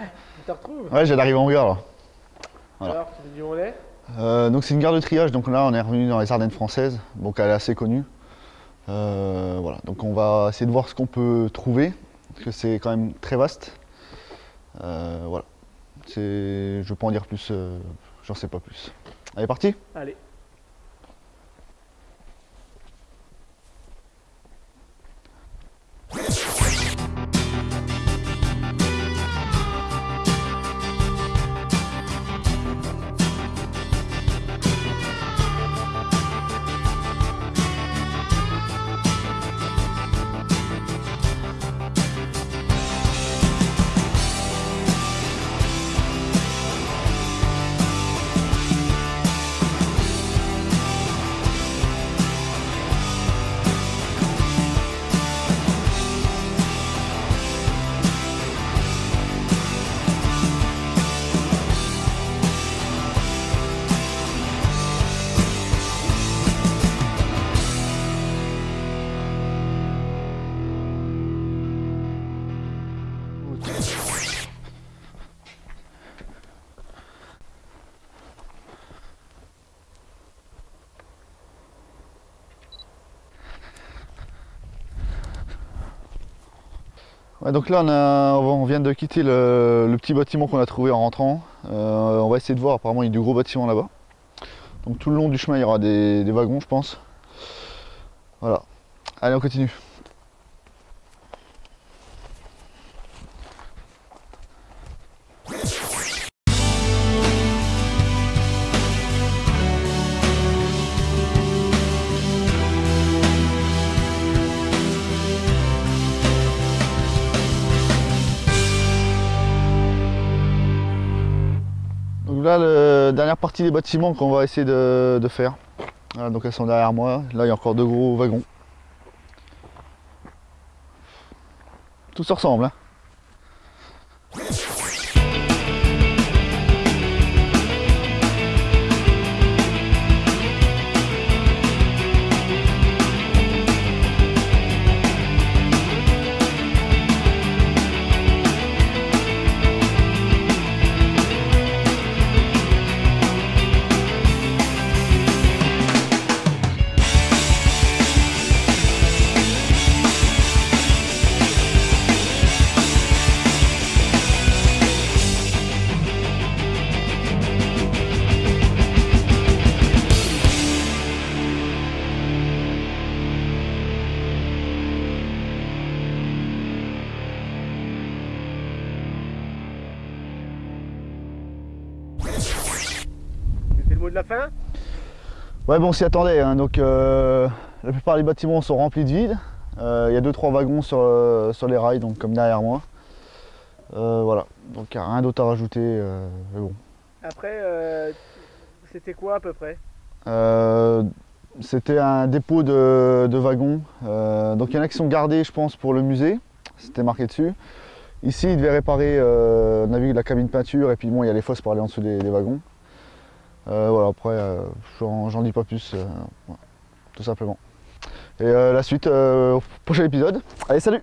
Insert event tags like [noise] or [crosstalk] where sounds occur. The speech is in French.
[laughs] te retrouves Ouais, j'ai d'arriver en gare là. Voilà. Alors, tu dis où on est Euh, donc c'est une gare de triage, donc là on est revenu dans les Ardennes françaises, donc elle est assez connue. Euh, voilà, donc on va essayer de voir ce qu'on peut trouver, parce que c'est quand même très vaste. Euh, voilà, je peux en dire plus, euh, j'en sais pas plus. Allez, parti Allez. Donc là on, vient de quitter le, petit bâtiment qu'on a trouvé en rentrant. Euh, on va essayer de voir, apparemment il y a du gros bâtiment là-bas. Donc tout le long du chemin il y aura des wagons je pense. Voilà. Allez on continue. Là, la dernière partie des bâtiments qu'on va essayer de, faire. Donc elles sont derrière moi. Là, il y a encore deux gros wagons. Tout se ressemble. hein. De la fin Ouais, bon, on s'y attendait. hein. Donc, euh, la plupart des bâtiments sont remplis de vide. Euh, Il y a 2-3 wagons sur, euh, sur les rails, donc comme derrière moi. Euh, voilà, donc il n'y a rien d'autre à rajouter. mais bon. Après, c'était quoi à peu près? C'était un dépôt de, de wagons. Donc il y en a qui sont gardés, je pense, pour le musée. C'était marqué dessus. Ici, ils devaient réparer, on a vu la cabine peinture et puis bon, il y a les fosses pour aller en dessous des, des wagons. Euh, voilà, après, euh, j'en dis pas plus, euh, tout simplement. Et la suite au prochain épisode. Allez, salut